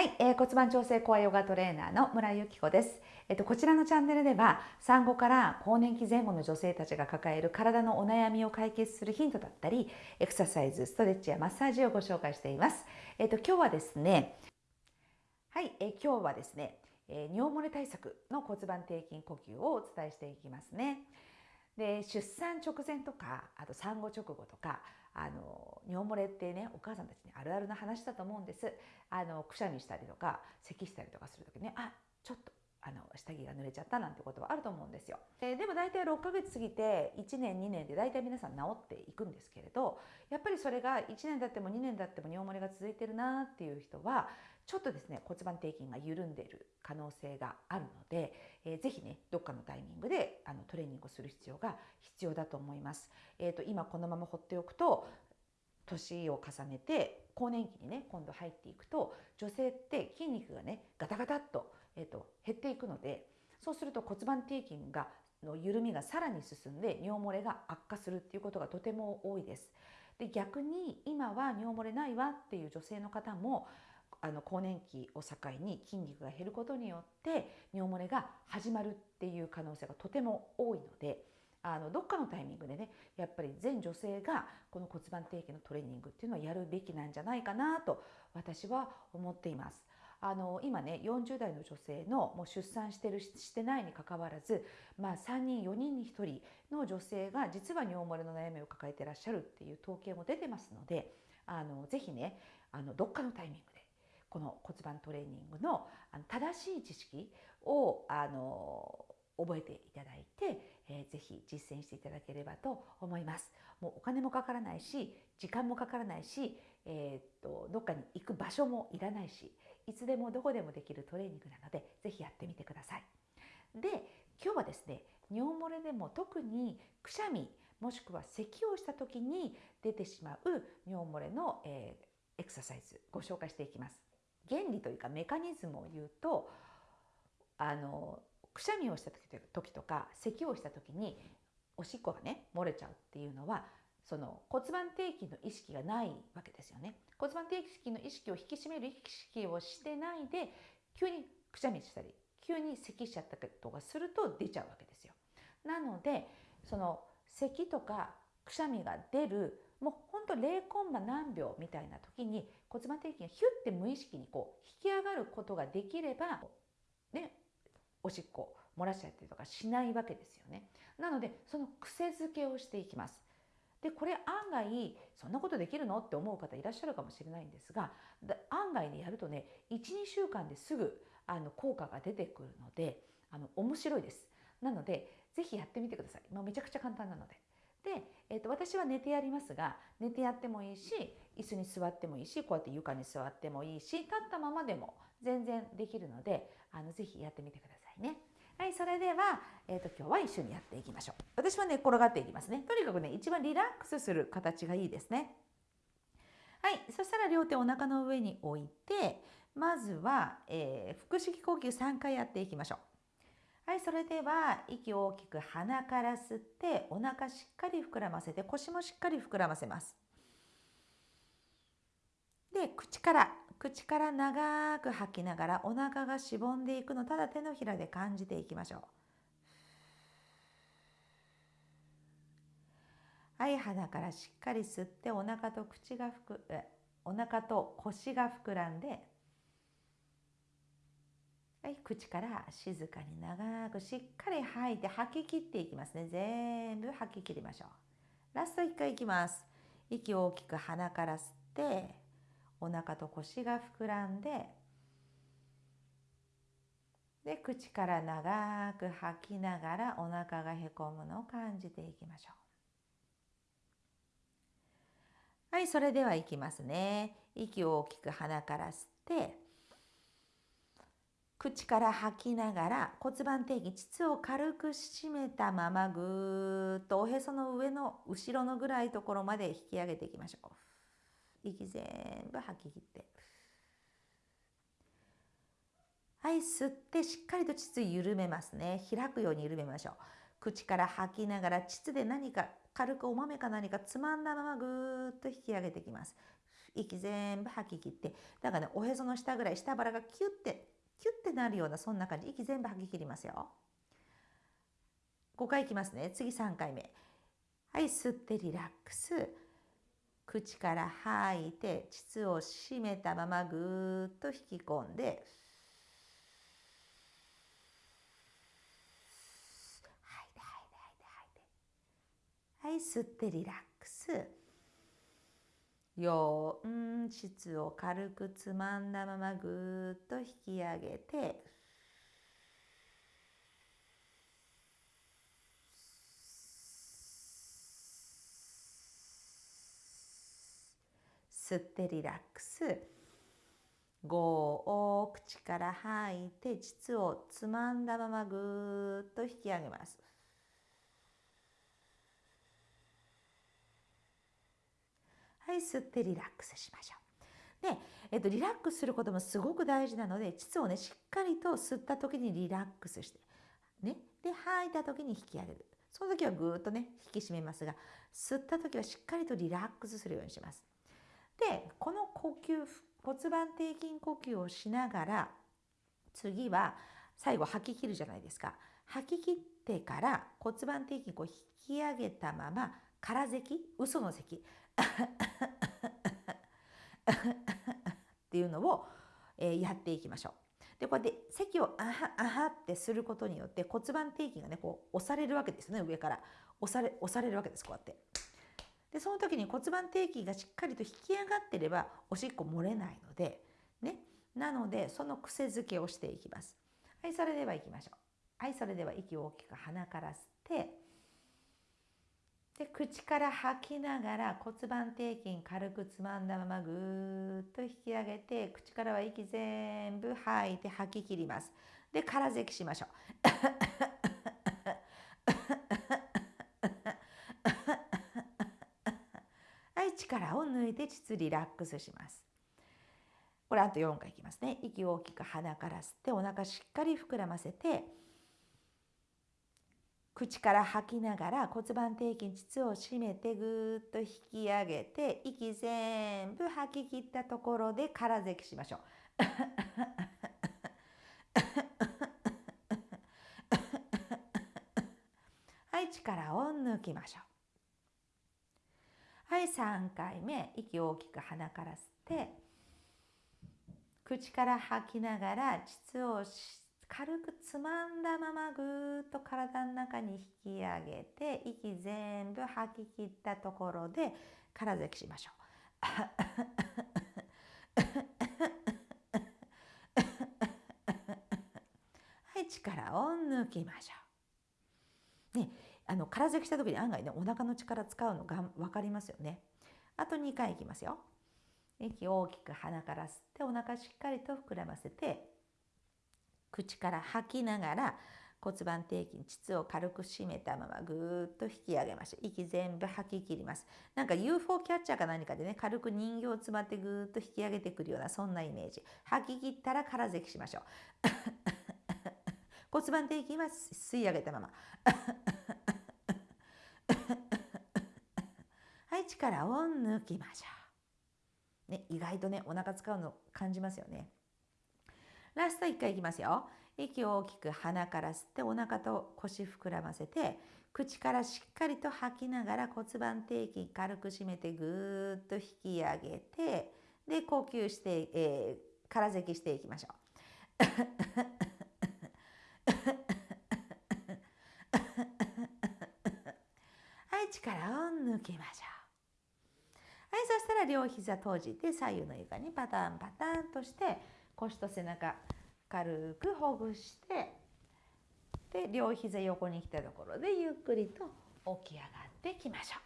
はい、えー、骨盤調整コアヨガトレーナーの村井由紀子です。えっとこちらのチャンネルでは産後から更年期前後の女性たちが抱える体のお悩みを解決するヒントだったり、エクササイズ、ストレッチやマッサージをご紹介しています。えっと今日はですね、はい、えー、今日はですね、えー、尿漏れ対策の骨盤底筋呼吸をお伝えしていきますね。で出産直前とかあと産後直後とかあの尿漏れってねお母さんたちにあるあるな話だと思うんですあのくしゃみしたりとか咳したりとかする時ねあちょっとあの下着が濡れちゃったなんてことはあると思うんですよ。えでも大体6ヶ月過ぎて1年2年で大体皆さん治っていくんですけれどやっぱりそれが1年経っても2年経っても尿漏れが続いてるなっていう人はちょっとですね骨盤底筋が緩んでいる可能性があるので、えー、ぜひねどっかのタイミングであのトレーニングをする必要が必要だと思います。えーと、今このまま放っておくと年を重ねて更年期にね今度入っていくと女性って筋肉がねガタガタっと,、えーと、減っていくのでそうすると骨盤底筋がの緩みがさらに進んで尿漏れが悪化するっていうことがとても多いです。で逆に今は尿漏れないわっていう女性の方もあの更年期を境に筋肉が減ることによって尿漏れが始まるっていう可能性がとても多いのであのどっかのタイミングでねやっぱり全女性がこの骨盤底筋のトレーニングっていうのはやるべきなんじゃないかなと私は思っています。あの今ね40代の女性のもう出産してるしてないにかかわらず、まあ、3人4人に1人の女性が実は尿漏れの悩みを抱えてらっしゃるっていう統計も出てますのであのぜひねあのどっかのタイミングでこの骨盤トレーニングの正しい知識をあの覚えていただいて、えー、ぜひ実践していただければと思います。もうお金もかからないし時間もかからないし、えー、っとどっかに行く場所もいらないしいつでもどこでもできるトレーニングなのでぜひやってみてください。で今日はですね尿漏れでも特にくしゃみもしくは咳をした時に出てしまう尿漏れの、えー、エクササイズご紹介していきます。原理というかメカニズムを言うとあのくしゃみをした時とか咳をした時におしっこがね漏れちゃうっていうのはその骨盤底筋の意識がないわけですよね。骨盤底筋の意識を引き締める意識をしてないで急にくしゃみしたり急に咳しちゃったりとかすると出ちゃうわけですよ。なのでその咳とかくしゃみが出るもうほんと0コンマ何秒みたいな時に骨盤底筋がヒュッて無意識にこう引き上がることができればねおしっこ漏らしちゃったりとかしないわけですよね。なのでその癖づけをしていきます。でこれ案外そんなことできるのって思う方いらっしゃるかもしれないんですが案外ねやるとね12週間ですぐあの効果が出てくるのであの面白いです。なので是非やってみてください。まあ、めちゃくちゃ簡単なので。で、えー、と私は寝てやりますが寝てやってもいいし椅子に座ってもいいしこうやって床に座ってもいいし立ったままでも全然できるのであのぜひやってみてくださいね。はい、それでは、えーと、今日は一緒にやっていきましょう。私はね転がっていきますね。とにかくね一番リラックスする形がいいですね。はい、そしたら両手お腹の上に置いてまずは、えー、腹式呼吸3回やっていきましょう。はい、それでは息を大きく鼻から吸ってお腹しっかり膨らませて腰もしっかり膨らませます。で口から口から長く吐きながらお腹がしぼんでいくのただ手のひらで感じていきましょう。はい鼻からしっかり吸ってお腹と口がふくお腹と腰が膨らんではい、口から静かに長くしっかり吐いて吐き切っていきますね。全部吐き切りましょう。ラスト1回いきます。息を大きく鼻から吸って、お腹と腰が膨らんで、で、口から長く吐きながらお腹がへこむのを感じていきましょう。はい、それではいきますね。息を大きく鼻から吸って、口から吐きながら骨盤底筋膣を軽く締めたままぐーっとおへその上の後ろのぐらいところまで引き上げていきましょう。息全部吐き切って。はい、吸ってしっかりと膣緩めますね。開くように緩めましょう。口から吐きながら膣で何か軽くお豆か何かつまんだままぐーっと引き上げていきます。息全部吐き切ってだからねおへその下ぐらい下腹がキュッてキュッてなるようなそんな感じ息全部吐き切りますよ。5回いきますね。次3回目。はい吸ってリラックス。口から吐いて膣を締めたままぐーっと引き込んで吐いて吐いて吐いて吐いて。はい吸ってリラックス。よ。ん。膣を軽くつまんだままぐっと引き上げて。吸ってリラックス。5を口から吐いて膣をつまんだままぐっと引き上げます。はい吸ってリラックスしましょう。で、えっと、リラックスすることもすごく大事なので膣をねしっかりと吸った時にリラックスしてね。で吐いた時に引き上げる。その時はぐーっとね引き締めますが吸った時はしっかりとリラックスするようにします。でこの呼吸骨盤底筋呼吸をしながら次は最後吐き切るじゃないですか。吐き切ってから骨盤底筋を引き上げたまま空咳？嘘の咳。っていうのを、えー、やっていきましょう。でこうやって咳をあはあはってすることによって骨盤底筋がねこう押されるわけですね上から押され押されるわけですこうやって。でその時に骨盤底筋がしっかりと引き上がってればおしっこ漏れないのでねなのでその癖づけをしていきますはいそれでは行きましょうはいそれでは息を大きく鼻から吸ってで口から吐きながら骨盤底筋軽くつまんだままぐーっと引き上げて口からは息全部吐いて吐き切ります。で空咳しましょう。はい力を抜いて膣リラックスします。これあと4回いきますね。息を大きく鼻から吸ってお腹しっかり膨らませて口から吐きながら骨盤底筋膣を締めてぐーっと引き上げて息全部吐き切ったところで空咳しましょう。はい力を抜きましょう。はい3回目。息を大きく鼻から吸って口から吐きながら膣を軽くつまんだままぐーっと体の中に引き上げて息全部吐き切ったところで空咳しましょう。はい力を抜きましょう。ねあの空咳した時に案外ねお腹の力使うのが分かりますよねあと2回いきますよ息を大きく鼻から吸ってお腹しっかりと膨らませて口から吐きながら骨盤底筋膣を軽く締めたままぐーっと引き上げましょう。息全部吐き切ります。なんか UFO キャッチャーか何かでね軽く人形を詰まってぐーっと引き上げてくるようなそんなイメージ。吐き切ったら空咳しましょう。骨盤底筋は吸い上げたまま。はい力を抜きましょう、ね、意外とねお腹使うの感じますよね。ラスト1回いきますよ息を大きく鼻から吸ってお腹と腰膨らませて口からしっかりと吐きながら骨盤底筋軽く締めてぐーっと引き上げてで呼吸して、えー、空咳していきましょうはい力を抜きましょう。はい、そしたら両膝閉じて左右の床にパタンパタンとして腰と背中軽くほぐしてで両膝横に来たところでゆっくりと起き上がってきましょ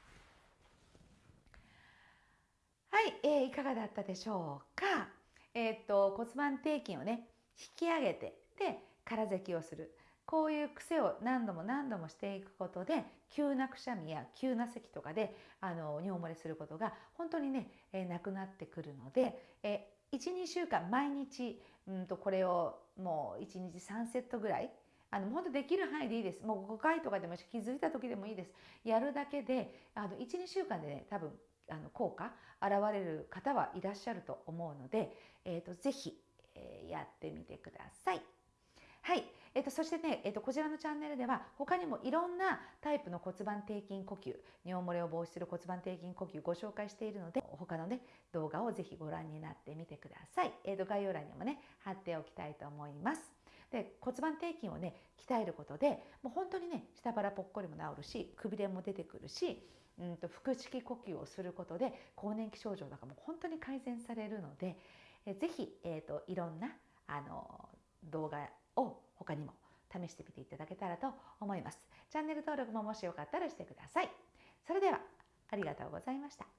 う。はい、えー、いかがだったでしょうか？えー、っと骨盤底筋をね引き上げてで空咳をする。こういう癖を何度も何度もしていくことで急なくしゃみや急な咳とかであの尿漏れすることが本当にね、えー、なくなってくるので、えー、12週間毎日うんとこれをもう1日3セットぐらいあの本当できる範囲でいいです。もう5回とかでも気づいた時でもいいです。やるだけで12週間でね多分あの効果現れる方はいらっしゃると思うので、えーと、ぜひ、えー、やってみてください。はい、えーと、そしてね、えーと、こちらのチャンネルでは他にもいろんなタイプの骨盤底筋呼吸尿漏れを防止する骨盤底筋呼吸ご紹介しているので他のね動画をぜひご覧になってみてください、えー、と概要欄にもね貼っておきたいと思います。で骨盤底筋をね鍛えることでもう本当にね下腹ぽっこりも治るしくびれも出てくるしうんと腹式呼吸をすることで更年期症状とかも本当に改善されるのでえぜひ、えーと、いろんなあの動画を他にも試してみていただけたらと思います。チャンネル登録ももしよかったらしてください。それではありがとうございました。